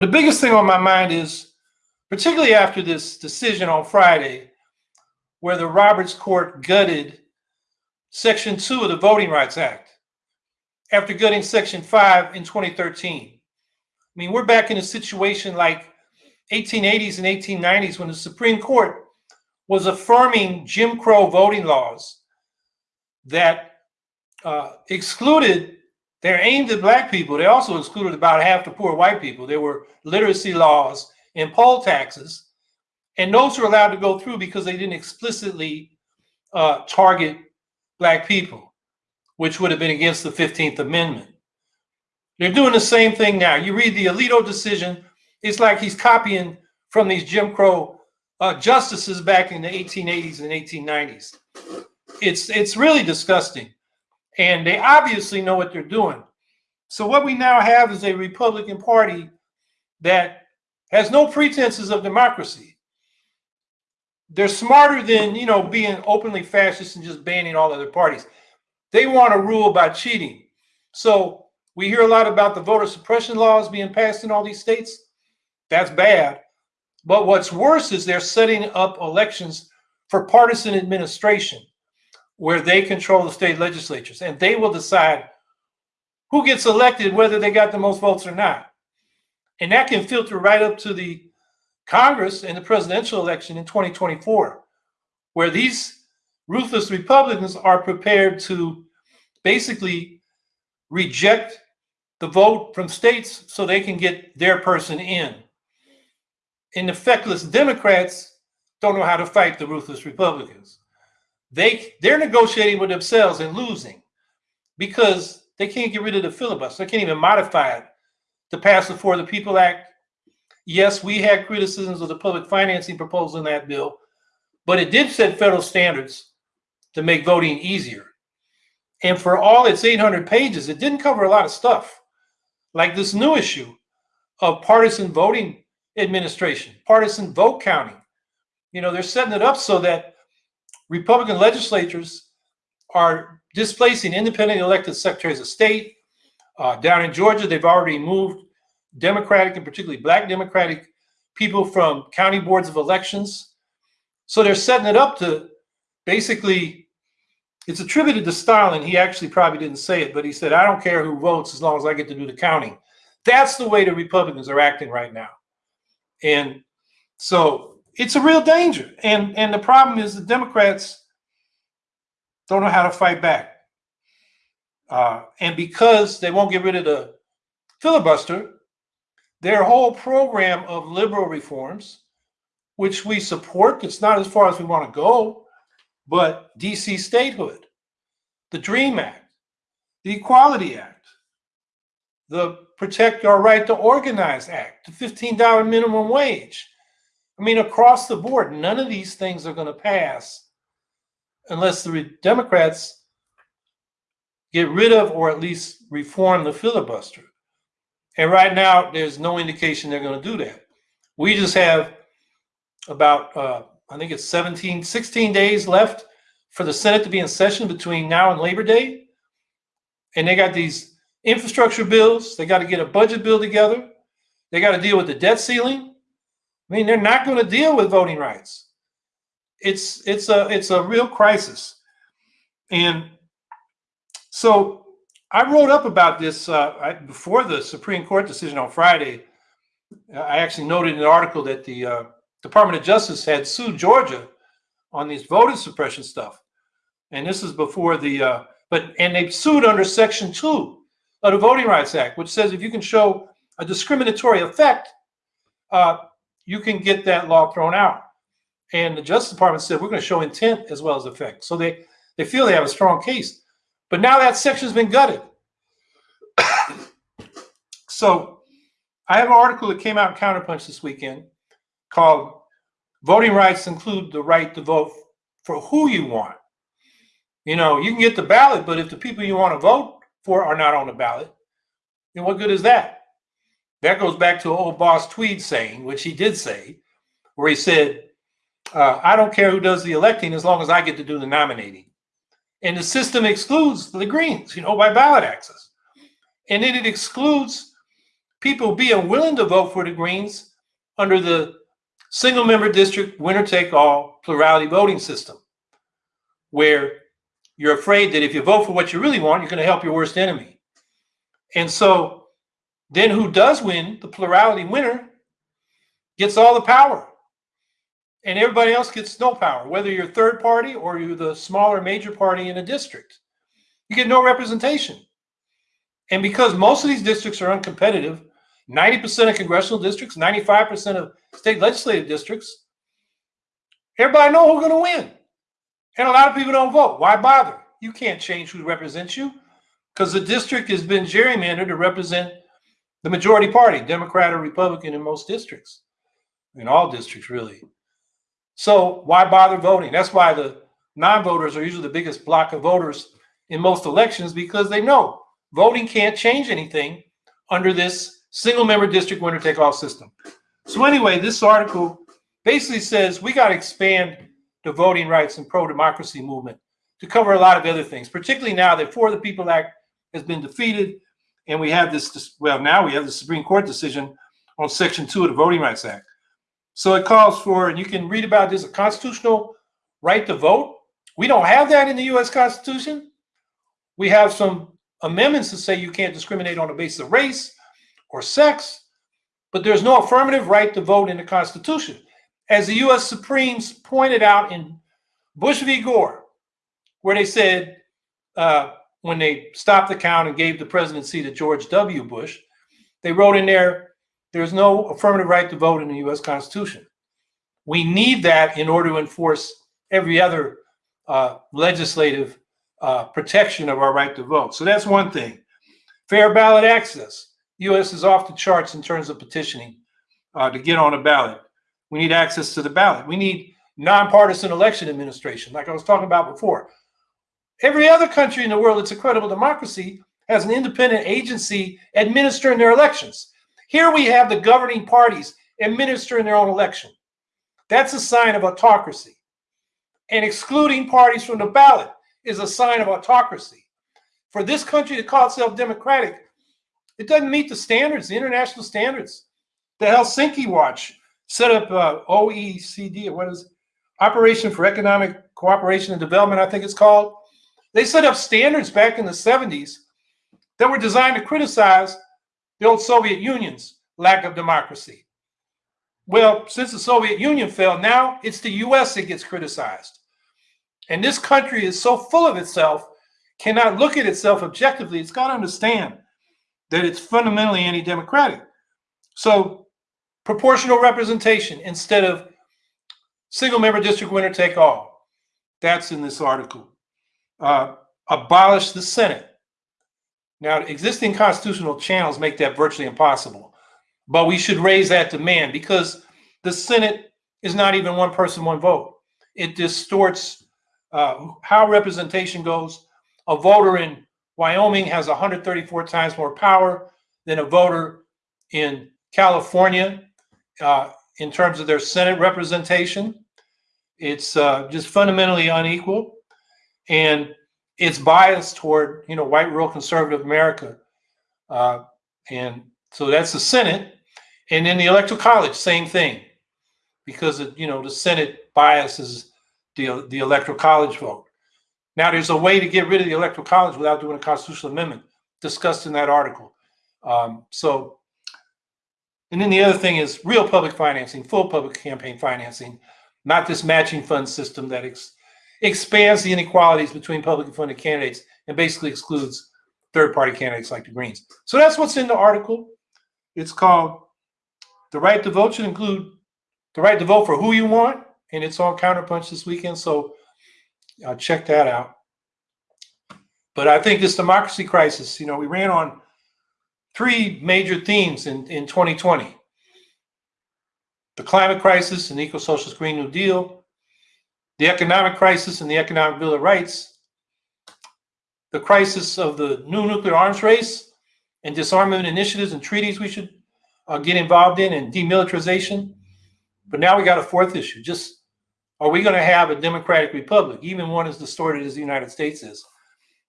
The biggest thing on my mind is, particularly after this decision on Friday, where the Roberts Court gutted Section 2 of the Voting Rights Act after gutting Section 5 in 2013. I mean, we're back in a situation like 1880s and 1890s when the Supreme Court was affirming Jim Crow voting laws that uh, excluded, they're aimed at black people. They also excluded about half the poor white people. There were literacy laws and poll taxes. And those were allowed to go through because they didn't explicitly uh, target black people, which would have been against the 15th Amendment. They're doing the same thing now. You read the Alito decision, it's like he's copying from these Jim Crow uh, justices back in the 1880s and 1890s. It's, it's really disgusting. And they obviously know what they're doing. So what we now have is a Republican Party that has no pretenses of democracy. They're smarter than, you know, being openly fascist and just banning all other parties. They want to rule by cheating. So we hear a lot about the voter suppression laws being passed in all these states. That's bad. But what's worse is they're setting up elections for partisan administration where they control the state legislatures and they will decide who gets elected, whether they got the most votes or not. And that can filter right up to the Congress and the presidential election in 2024, where these ruthless Republicans are prepared to basically reject the vote from states so they can get their person in. And the feckless Democrats don't know how to fight the ruthless Republicans. They they're negotiating with themselves and losing because they can't get rid of the filibuster. They can't even modify it to pass the For the People Act. Yes, we had criticisms of the public financing proposal in that bill, but it did set federal standards to make voting easier. And for all its 800 pages, it didn't cover a lot of stuff, like this new issue of partisan voting administration, partisan vote counting. You know, they're setting it up so that Republican legislatures are displacing independently elected secretaries of state, uh, down in Georgia, they've already moved Democratic and particularly black Democratic people from county boards of elections. So they're setting it up to basically, it's attributed to Stalin. He actually probably didn't say it, but he said, I don't care who votes as long as I get to do the counting. That's the way the Republicans are acting right now. And so it's a real danger. And, and the problem is the Democrats don't know how to fight back. Uh, and because they won't get rid of the filibuster, their whole program of liberal reforms, which we support, it's not as far as we want to go, but DC statehood, the DREAM Act, the Equality Act, the Protect Your Right to Organize Act, the $15 minimum wage. I mean, across the board, none of these things are going to pass unless the Democrats get rid of or at least reform the filibuster. And right now, there's no indication they're going to do that. We just have about, uh, I think it's 17, 16 days left for the Senate to be in session between now and Labor Day. And they got these infrastructure bills. They got to get a budget bill together. They got to deal with the debt ceiling. I mean, they're not going to deal with voting rights. It's it's a it's a real crisis. And so I wrote up about this uh, I, before the Supreme Court decision on Friday. I actually noted in an article that the uh, Department of Justice had sued Georgia on these voter suppression stuff, and this is before the uh, but and they sued under Section Two of the Voting Rights Act, which says if you can show a discriminatory effect, uh, you can get that law thrown out. And the Justice Department said we're going to show intent as well as effect. So they they feel they have a strong case. But now that section's been gutted. so I have an article that came out in Counterpunch this weekend called Voting Rights Include the Right to Vote for Who You Want. You know, you can get the ballot, but if the people you want to vote for are not on the ballot, then what good is that? That goes back to old boss Tweed saying, which he did say, where he said, uh, I don't care who does the electing as long as I get to do the nominating. And the system excludes the Greens, you know, by ballot access. And then it excludes people being willing to vote for the Greens under the single member district winner take all plurality voting system, where you're afraid that if you vote for what you really want, you're going to help your worst enemy. And so then who does win, the plurality winner, gets all the power. And everybody else gets no power, whether you're third party or you're the smaller major party in a district. You get no representation. And because most of these districts are uncompetitive, 90% of congressional districts, 95% of state legislative districts, everybody know who's going to win. And a lot of people don't vote. Why bother? You can't change who represents you because the district has been gerrymandered to represent the majority party, Democrat or Republican in most districts, in all districts, really. So why bother voting? That's why the non-voters are usually the biggest block of voters in most elections because they know voting can't change anything under this single member district winner take all system. So anyway, this article basically says we got to expand the voting rights and pro-democracy movement to cover a lot of other things, particularly now that For the People Act has been defeated and we have this, well, now we have the Supreme Court decision on Section 2 of the Voting Rights Act. So it calls for, and you can read about this, a constitutional right to vote. We don't have that in the U.S. Constitution. We have some amendments that say you can't discriminate on the basis of race or sex, but there's no affirmative right to vote in the Constitution. As the U.S. Supremes pointed out in Bush v. Gore, where they said uh, when they stopped the count and gave the presidency to George W. Bush, they wrote in there there's no affirmative right to vote in the U.S. Constitution. We need that in order to enforce every other uh, legislative uh, protection of our right to vote. So that's one thing. Fair ballot access. U.S. is off the charts in terms of petitioning uh, to get on a ballot. We need access to the ballot. We need nonpartisan election administration, like I was talking about before. Every other country in the world that's a credible democracy has an independent agency administering their elections. Here we have the governing parties administering their own election. That's a sign of autocracy. And excluding parties from the ballot is a sign of autocracy. For this country to call itself democratic, it doesn't meet the standards, the international standards. The Helsinki Watch set up uh, OECD, what is it? Operation for Economic Cooperation and Development, I think it's called. They set up standards back in the 70s that were designed to criticize the old Soviet Union's lack of democracy. Well, since the Soviet Union fell, now it's the US that gets criticized. And this country is so full of itself, cannot look at itself objectively. It's got to understand that it's fundamentally anti democratic. So, proportional representation instead of single member district winner take all. That's in this article. Uh, abolish the Senate. Now, existing constitutional channels make that virtually impossible, but we should raise that demand because the Senate is not even one person, one vote. It distorts uh, how representation goes. A voter in Wyoming has 134 times more power than a voter in California uh, in terms of their Senate representation. It's uh, just fundamentally unequal. And it's biased toward you know white rural conservative America, uh, and so that's the Senate, and then the Electoral College, same thing, because it, you know the Senate biases the the Electoral College vote. Now there's a way to get rid of the Electoral College without doing a constitutional amendment, discussed in that article. Um, so, and then the other thing is real public financing, full public campaign financing, not this matching fund system that ex expands the inequalities between publicly funded candidates and basically excludes third party candidates like the Greens. So that's what's in the article. It's called The Right to Vote should include the right to vote for who you want. And it's on Counterpunch this weekend. So uh, check that out. But I think this democracy crisis, you know, we ran on three major themes in, in 2020 the climate crisis and eco socialist Green New Deal, the economic crisis and the economic bill of rights, the crisis of the new nuclear arms race and disarmament initiatives and treaties we should uh, get involved in and demilitarization. But now we got a fourth issue. Just are we going to have a democratic republic, even one as distorted as the United States is?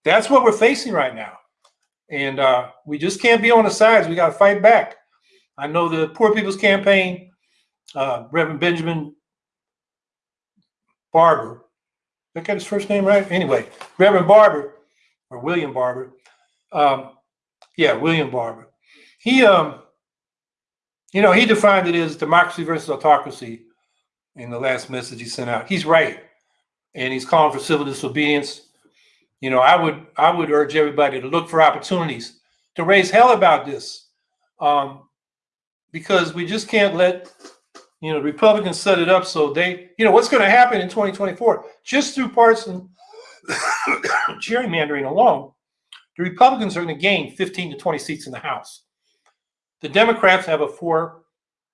That's what we're facing right now. And uh, we just can't be on the sides. We got to fight back. I know the Poor People's Campaign, uh, Reverend Benjamin Barber. Did I get his first name right? Anyway, Reverend Barber or William Barber. Um, yeah, William Barber. He, um, you know, he defined it as democracy versus autocracy in the last message he sent out. He's right, and he's calling for civil disobedience. You know, I would I would urge everybody to look for opportunities to raise hell about this, um, because we just can't let you know the Republicans set it up so they you know what's going to happen in 2024 just through partisan gerrymandering alone. The Republicans are going to gain 15 to 20 seats in the House. The Democrats have a four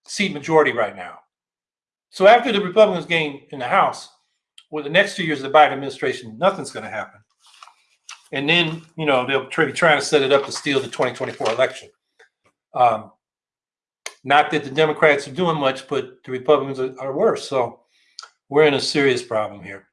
seat majority right now. So after the Republicans gain in the House, well, the next two years of the Biden administration, nothing's going to happen. And then, you know, they'll be trying to set it up to steal the 2024 election. Um, not that the Democrats are doing much, but the Republicans are, are worse. So we're in a serious problem here.